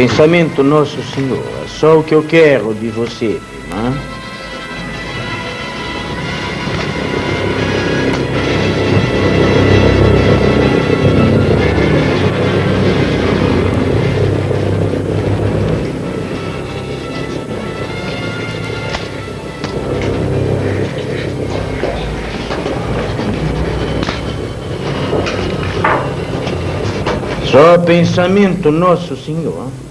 Pensamento Nosso Senhor, é só o que eu quero de você, irmã. Só pensamento Nosso Senhor.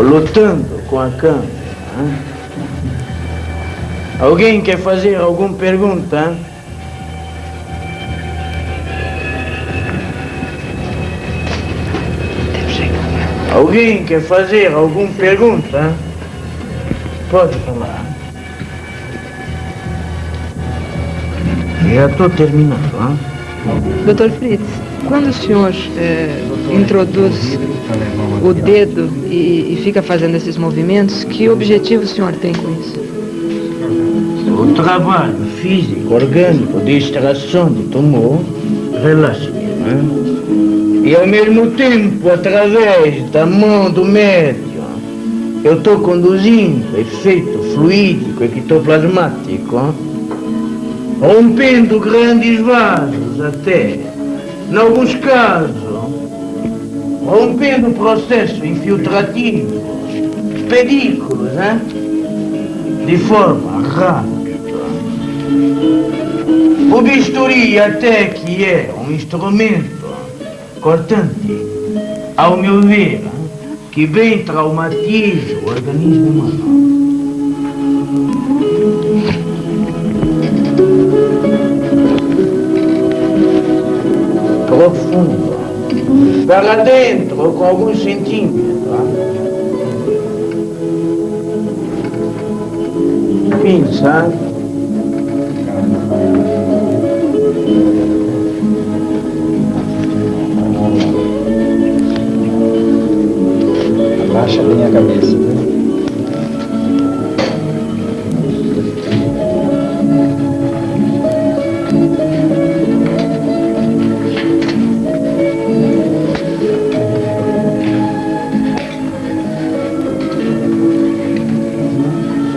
Lutando com a câmera. hein? Alguém quer fazer alguma pergunta? Alguém quer fazer alguma pergunta? Pode falar. Já estou terminando. Hein? Doutor Fritz, quando o senhor eh, introduz o dedo e, e fica fazendo esses movimentos, que objetivo o senhor tem com isso? O trabalho físico, orgânico de extração de tumor relaxa-me. hein? E ao mesmo tempo, através da mão do médium, eu estou conduzindo efeito fluídico ectoplasmático, rompendo grandes vasos até, em alguns casos, rompendo o processo infiltrativo, pedículos, hein? de forma rápida. O bisturi até que é um instrumento cortante, ao meu ver, que bem traumatiza o organismo humano. Profundo, para dentro com alguns centímetros. Enfim, sabe? Abaixa bem a cabeça.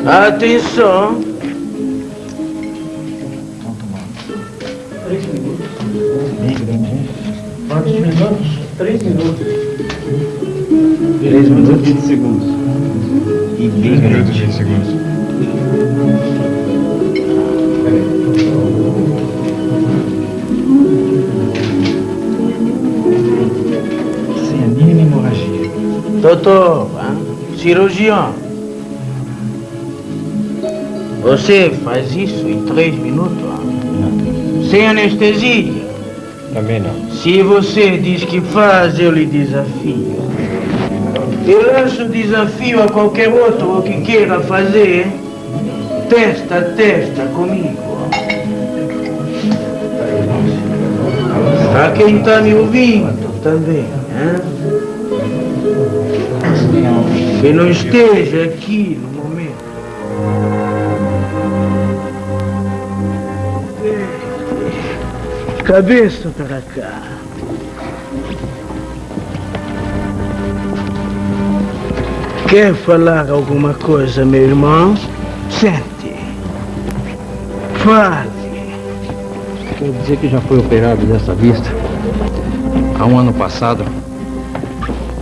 Atenção. Quantos minutos? Três minutos. 3 minutos e 20 segundos. E bem grande. Sem a mínima hemorragia. Doutor, hein? cirurgião. Você faz isso em três minutos? hein? Sem anestesia? Também não. Se você diz que faz, eu lhe desafio. Eu lanço o desafio a qualquer outro que queira fazer. Testa a testa comigo. A quem está me ouvindo também. hein? Que não esteja aqui Cabeça para cá. Quer falar alguma coisa, meu irmão? Sente. Fale. Quero dizer que já foi operado dessa vista. Há um ano passado,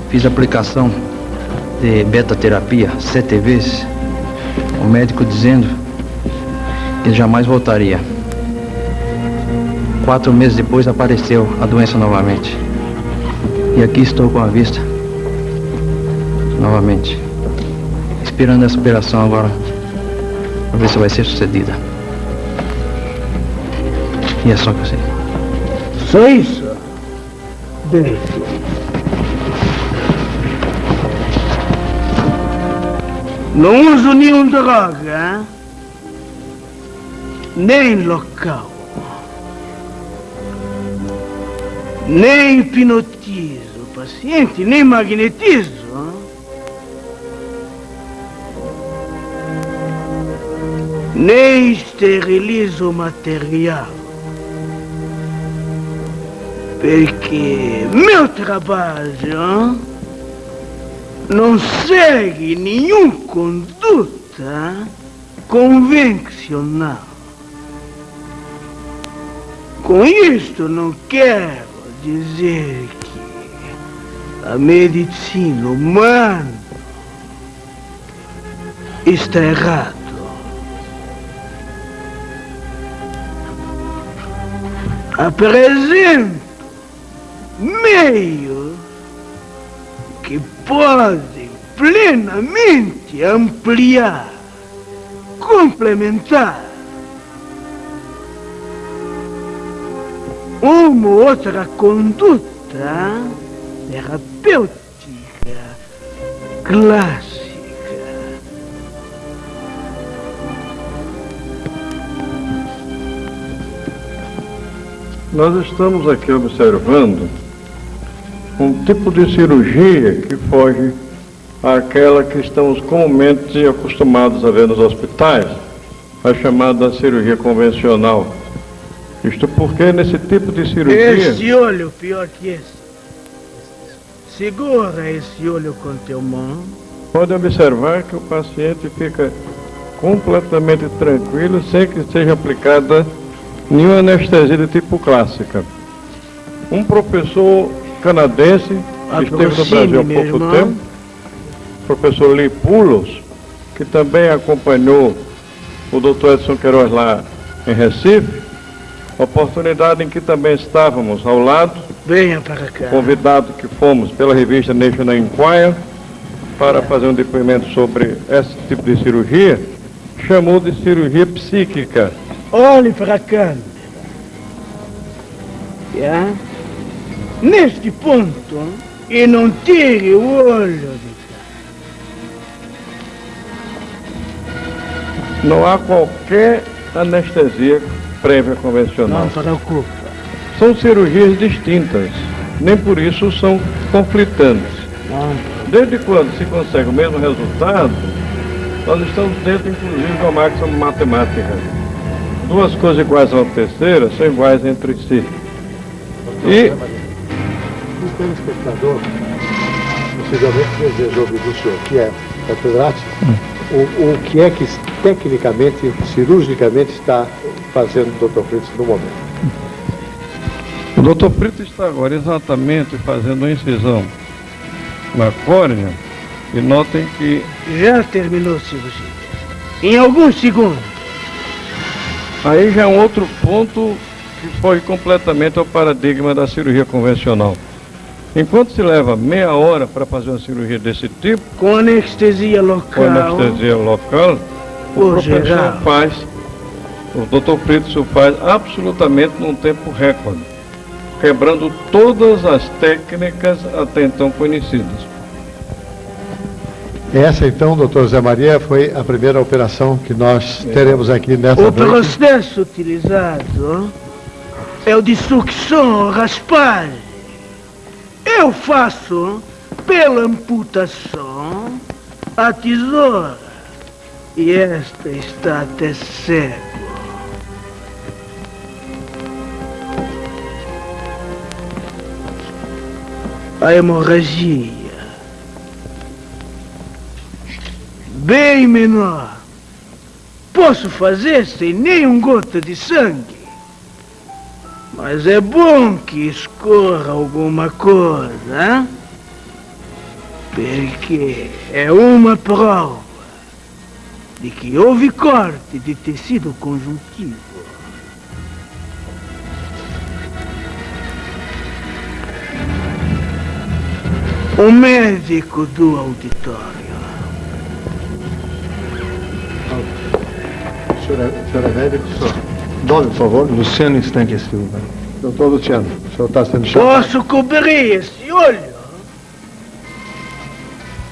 fiz aplicação de beta-terapia sete vezes. O médico dizendo que jamais voltaria. Quatro meses depois apareceu a doença novamente. E aqui estou com a vista novamente. Esperando essa operação agora para ver se vai ser sucedida. E é só que eu sei. Só isso? Bem. Não uso nenhum droga, hein? nem local, Nem hipnotizo o paciente, nem magnetizo. Nem esterilizo o material. Porque meu trabalho hein? não segue nenhuma conduta convencional. Com isto não quer dizer que a medicina humana está errado. Apresento meios que podem plenamente ampliar, complementar uma ou outra conduta terapêutica clássica. Nós estamos aqui observando um tipo de cirurgia que foge àquela que estamos comumente acostumados a ver nos hospitais, a chamada cirurgia convencional. Isto porque nesse tipo de cirurgia. Esse olho, pior que esse. Segura esse olho com teu mão. Pode observar que o paciente fica completamente tranquilo sem que seja aplicada nenhuma anestesia de tipo clássica. Um professor canadense que esteve no Brasil há pouco irmão. tempo, professor Lee Pulos, que também acompanhou o doutor Edson Queiroz lá em Recife, oportunidade em que também estávamos ao lado, Venha para cá. convidado que fomos pela revista National Enquirer para fazer um depoimento sobre esse tipo de cirurgia, chamou de cirurgia psíquica. Olhe para cá. Já? Neste ponto, e não tire o olho de Não há qualquer anestesia prévia convencional. Não preocupa. São cirurgias distintas, nem por isso são conflitantes. Não. Desde quando se consegue o mesmo resultado, nós estamos dentro, inclusive, de uma máxima matemática. Duas coisas iguais a uma terceira são iguais entre si. E O telespectador possivelmente deseja ouvir do senhor, que é catedrático, o, o que é que tecnicamente, cirurgicamente está fazendo o Dr. Fritz no momento. o doutor Brito está agora exatamente fazendo uma incisão na córnea e notem que Já terminou a cirurgia. Em alguns segundos. aí já é um outro ponto que foge completamente ao paradigma da cirurgia convencional. Enquanto se leva meia hora para fazer uma cirurgia desse tipo, Com anestesia com local. anestesia local, o professor geral. faz, o doutor Fritz o faz absolutamente num tempo recorde, quebrando todas as técnicas até então conhecidas. Essa então, doutor Zé Maria, foi a primeira operação que nós teremos aqui nessa O noite. processo utilizado é o de sucção, raspagem. Eu faço pela amputação a tesoura. E esta está até cego. A hemorragia. Bem menor. Posso fazer sem nenhum gota de sangue. Mas é bom que escorra alguma coisa, hein? Porque é uma prova de que houve corte de tecido conjuntivo. O médico do auditório. O senhor é, o senhor é? Nome, por favor. Luciano Estanque Silva. Doutor Luciano, o senhor está sendo chamado. Posso cobrir esse olho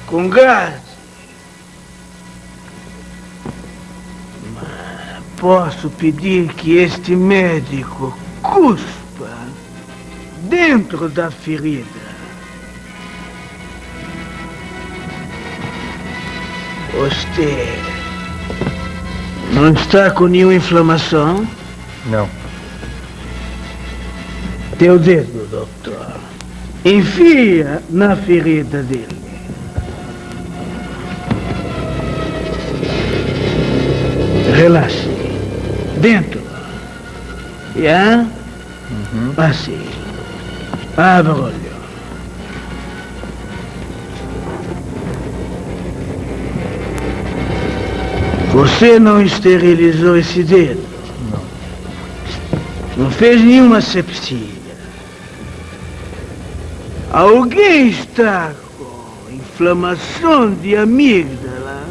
com gás. Mas posso pedir que este médico cuspa dentro da ferida. Você Não está com nenhuma inflamação? Não. Teu dedo, doutor. Enfia na ferida dele. Relaxe. Dentro. Já? Assim. Abra o olho. Você não esterilizou esse dedo? Não. Fez nenhuma sepsia? Alguém está com inflamação de amígdala?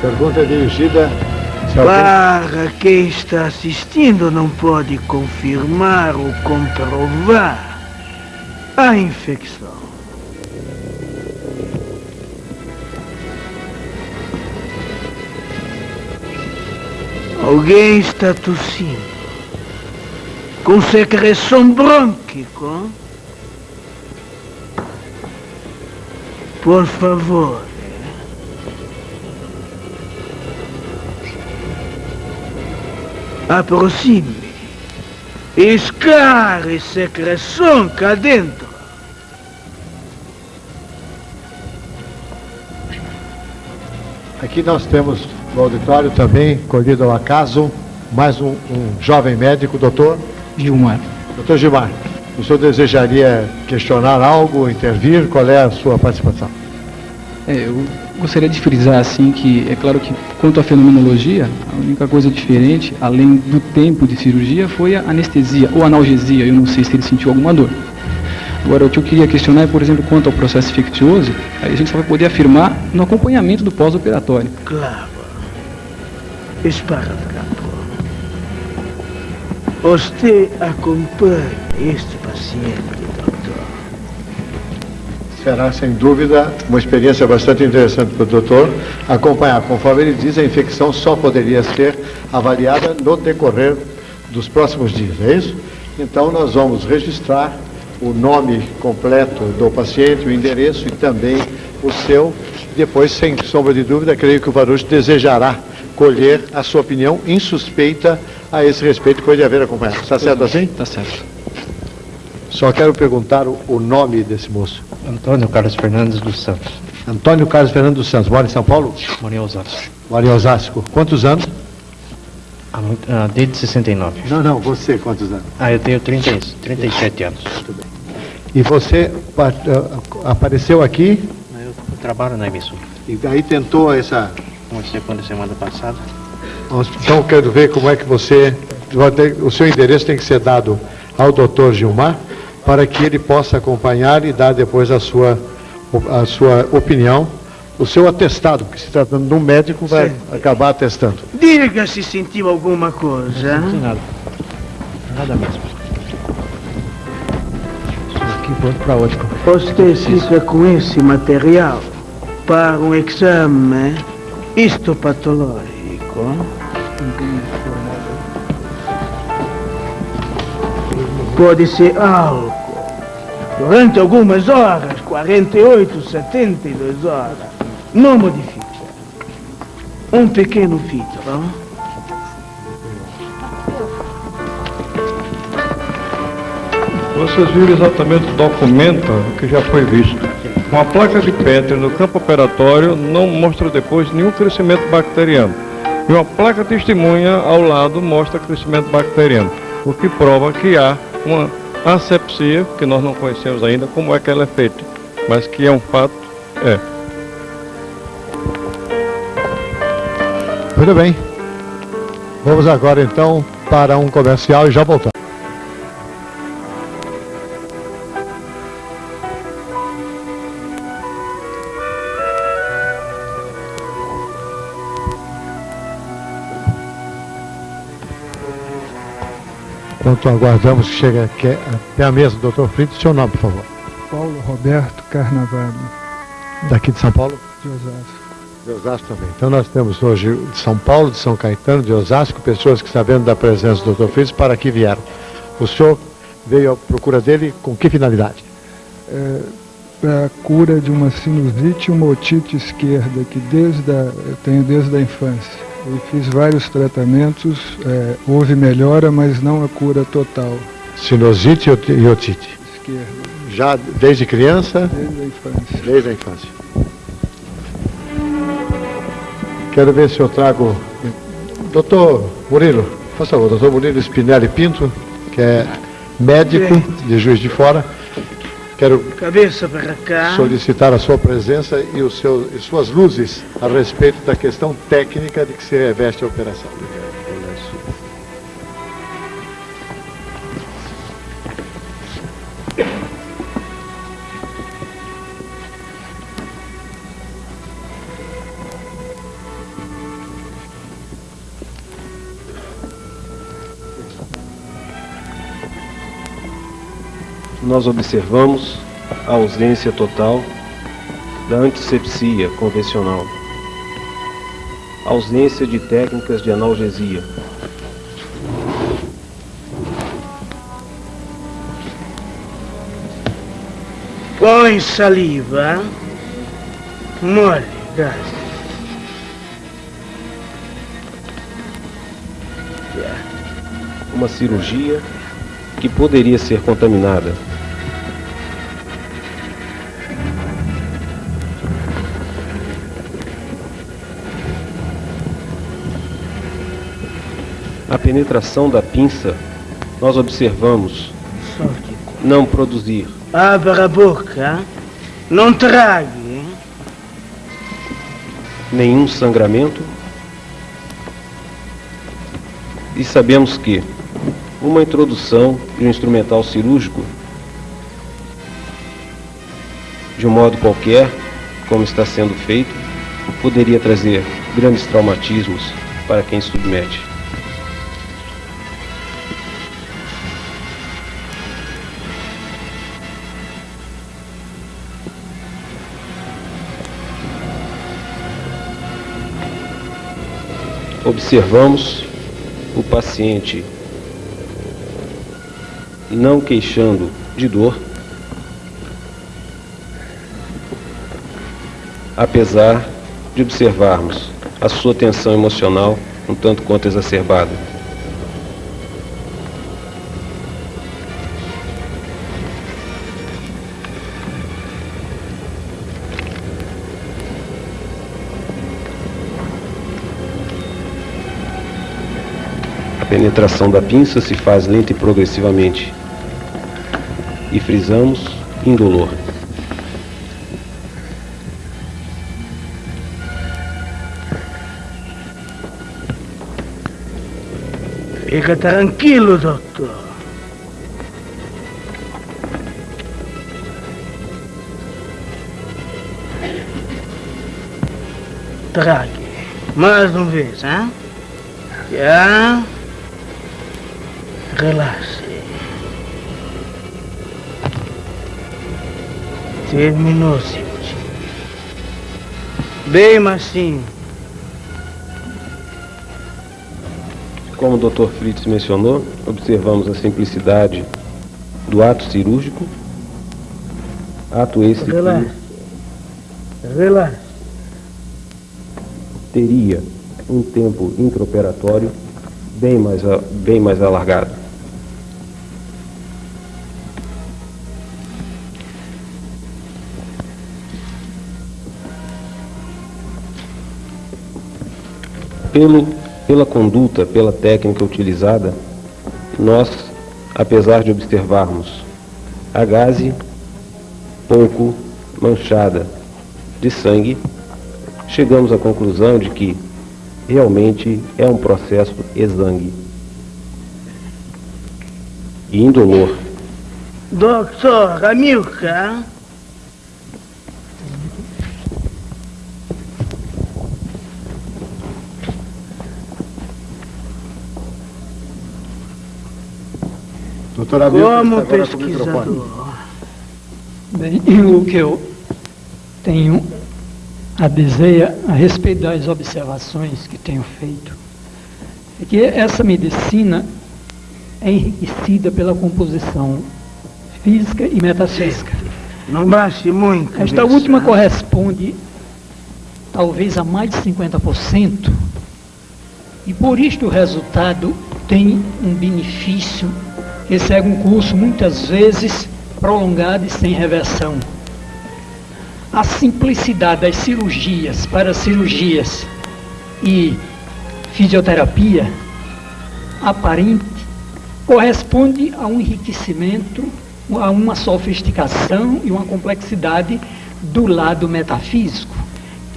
Pergunta dirigida. Para quem está assistindo não pode confirmar ou comprovar a infecção. Alguém está tossindo. Com secreção brônquico. Por favor. Aproxime. Escare secreção cá dentro. Aqui nós temos no auditório também, colhido ao acaso, mais um, um jovem médico, doutor Gilmar. Doutor Gilmar, o senhor desejaria questionar algo, intervir? Qual é a sua participação? É, eu gostaria de frisar assim que é claro que quanto à fenomenologia, a única coisa diferente, além do tempo de cirurgia, foi a anestesia ou analgesia. Eu não sei se ele sentiu alguma dor. Agora, o que eu queria questionar é, por exemplo, quanto ao processo infeccioso, aí a gente só vai poder afirmar no acompanhamento do pós-operatório. Claro. Esparadrapo. Você acompanha este paciente, doutor. Será, sem dúvida, uma experiência bastante interessante para o doutor acompanhar. Conforme ele diz, a infecção só poderia ser avaliada no decorrer dos próximos dias, é isso? Então, nós vamos registrar o nome completo do paciente, o endereço e também o seu. Depois, sem sombra de dúvida, creio que o Varuch desejará colher a sua opinião insuspeita a esse respeito, depois de haver acompanhado. Está certo assim? Tá certo. Só quero perguntar o, o nome desse moço. Antônio Carlos Fernandes dos Santos. Antônio Carlos Fernando dos Santos. Mora em São Paulo? Moro em Osasco. Mora em Osasco. Quantos anos? Muito- ah, desde 69. Não, não. Você, quantos anos? Ah, eu tenho 30, 37 anos. E você ah, apareceu aqui trabalho na emissora. e daí tentou essa... Comecei quando semana passada. Então, quero ver como é que você... O seu endereço tem que ser dado ao doutor Gilmar para que ele possa acompanhar e dar depois a sua, a sua opinião, o seu atestado, porque se tratando de um médico, vai Sim. acabar atestando. Diga se sentiu alguma coisa. Não tem nada. Nada mesmo. Estou aqui pronto para hoje. Você fica com esse material para um exame histopatológico. Pode ser álcool. Durante algumas horas, 48, 72 horas, não modifica. Um pequeno filtro. Vocês viram exatamente o documento que já foi visto. Uma placa de Petri no campo operatório não mostra depois nenhum crescimento bacteriano. E uma placa testemunha ao lado mostra crescimento bacteriano, o que prova que há uma asepsia, que nós não conhecemos ainda como é que ela é feita, mas que é um fato, é. Muito bem. Vamos agora então para um comercial e já voltamos. Enquanto aguardamos que chegue até a mesa, doutor Fritz, seu nome, por favor. Paulo Roberto Carnavalho, Daqui de São Paulo? de Osasco. De Osasco também. Então nós temos hoje de São Paulo, de São Caetano, de Osasco, pessoas que sabendo da presença do Dr. Fritz para aqui vieram. O senhor veio à procura dele com que finalidade? É, para a cura de uma sinusite e uma otite esquerda, que desde a, eu tenho desde a infância. Eu fiz vários tratamentos, é, houve melhora, mas não a cura total. Sinusite e oti- otite. Esquerda, Já desde criança? desde a infância. Desde a infância. Quero ver se eu trago. Doutor Murilo, por favor, doutor Murilo Spinelli Pinto, que é médico de Juiz de Fora. Quero solicitar a sua presença e, seu, e suas luzes a respeito da questão técnica de que se reveste a operação. Nós observamos a ausência total da antisepsia convencional, ausência de técnicas de analgesia, Põe saliva. Mole, gás. uma cirurgia que poderia ser contaminada. Penetração da pinça, nós observamos não produzir Abra a boca. Não trague. nenhum sangramento e sabemos que uma introdução de um instrumental cirúrgico de um modo qualquer, como está sendo feito, poderia trazer grandes traumatismos para quem submete. Observamos o paciente não queixando de dor, apesar de observarmos a sua tensão emocional um tanto quanto exacerbada. Penetração da pinça se faz lenta e progressivamente. E frisamos indolor. Fica tranquilo, doutor. Trague. Mais uma vez, hein? Já. Relaxe. Terminou, senhor. Bem macio. Como o Dr. Fritz mencionou, observamos a simplicidade do ato cirúrgico, ato esse Relaxe. que Relaxe. teria um tempo intraoperatório bem mais, bem mais alargado. Pelo, pela conduta, pela técnica utilizada, nós, apesar de observarmos a gaze pouco manchada de sangue, chegamos à conclusão de que realmente é um processo exangue e indolor. Doutor Amilcar. Doutor Hamilton, Como pesquisador. Bem, o que eu tenho a dizer a respeito das observações que tenho feito é que essa medicina é enriquecida pela composição física e metafísica. Não baixe muito. Esta última corresponde talvez a mais de 50%, e por isto o resultado tem um benefício que segue um curso muitas vezes prolongado e sem reversão. A simplicidade das cirurgias para cirurgias e fisioterapia aparente corresponde a um enriquecimento, a uma sofisticação e uma complexidade do lado metafísico,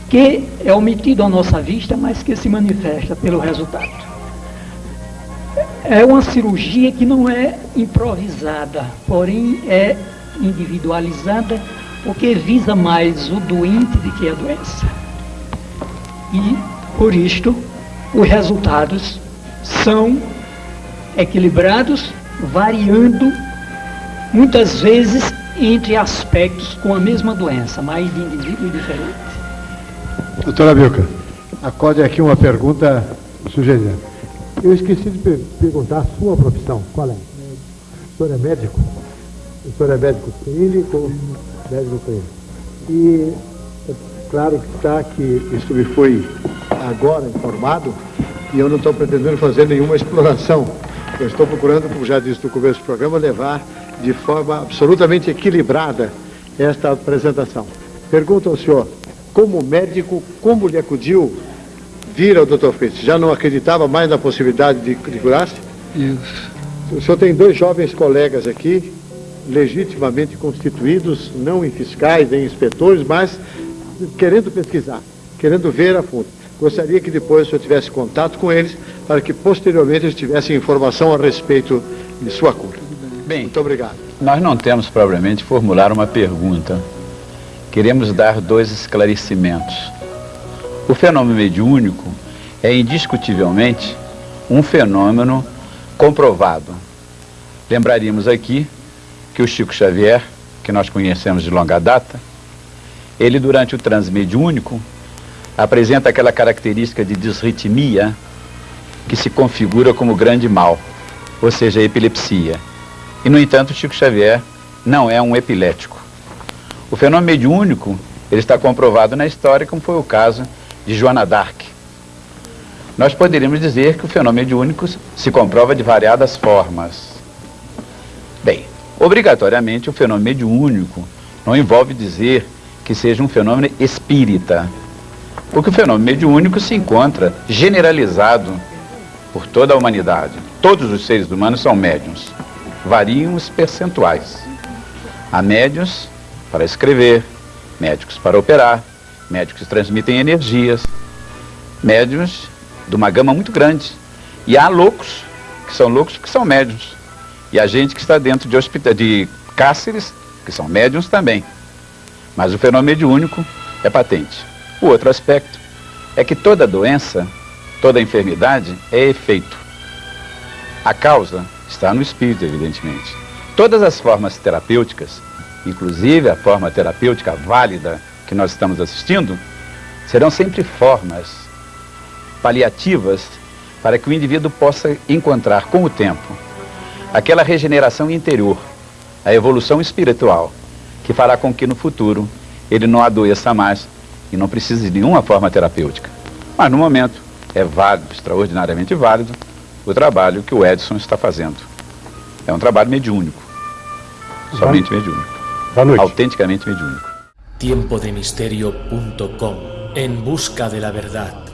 que é omitido à nossa vista, mas que se manifesta pelo resultado. É uma cirurgia que não é improvisada, porém é individualizada, porque visa mais o doente do que a doença. E, por isto, os resultados são equilibrados, variando muitas vezes entre aspectos com a mesma doença, mas de indivíduo diferente. Doutora Bilca, acorde aqui uma pergunta sugerida. Eu esqueci de per perguntar a sua profissão. Qual é? O senhor é médico? O senhor é médico clínico? Médico clínico. E é claro que está que isso me foi agora informado e eu não estou pretendendo fazer nenhuma exploração eu estou procurando, como já disse no começo do programa, levar de forma absolutamente equilibrada esta apresentação. Pergunto ao senhor, como médico, como lhe acudiu vir ao Dr. Fritz? Já não acreditava mais na possibilidade de, de curar-se? Isso. O senhor tem dois jovens colegas aqui, legitimamente constituídos, não em fiscais, nem em inspetores, mas querendo pesquisar, querendo ver a fundo. Gostaria que depois o senhor tivesse contato com eles para que posteriormente eles tivessem informação a respeito de sua cura. Bem, muito obrigado. Nós não temos propriamente formular uma pergunta. Queremos dar dois esclarecimentos. O fenômeno mediúnico é indiscutivelmente um fenômeno comprovado. Lembraríamos aqui que o Chico Xavier, que nós conhecemos de longa data, ele durante o transe mediúnico apresenta aquela característica de disritmia que se configura como grande mal, ou seja, a epilepsia. E, no entanto, Chico Xavier não é um epilético. O fenômeno mediúnico ele está comprovado na história, como foi o caso de Joana d'Arc. Nós poderíamos dizer que o fenômeno mediúnico se comprova de variadas formas. Bem, obrigatoriamente o fenômeno mediúnico não envolve dizer que seja um fenômeno espírita, porque o fenômeno mediúnico se encontra generalizado por toda a humanidade. Todos os seres humanos são médiums. Variam os percentuais. Há médiums para escrever, médicos para operar, médicos transmitem energias, médiums de uma gama muito grande. E há loucos, que são loucos que são médiums. E há gente que está dentro de, hospital, de cáceres, que são médiums também. Mas o fenômeno mediúnico é patente. O outro aspecto é que toda doença Toda enfermidade é efeito. A causa está no espírito, evidentemente. Todas as formas terapêuticas, inclusive a forma terapêutica válida que nós estamos assistindo, serão sempre formas paliativas para que o indivíduo possa encontrar com o tempo aquela regeneração interior, a evolução espiritual, que fará com que no futuro ele não adoeça mais e não precise de nenhuma forma terapêutica. Mas no momento é válido, extraordinariamente válido, o trabalho que o Edson está fazendo. É um trabalho mediúnico. Somente mediúnico. Autenticamente mediúnico. Tiempodemisterio.com En busca de la verdad.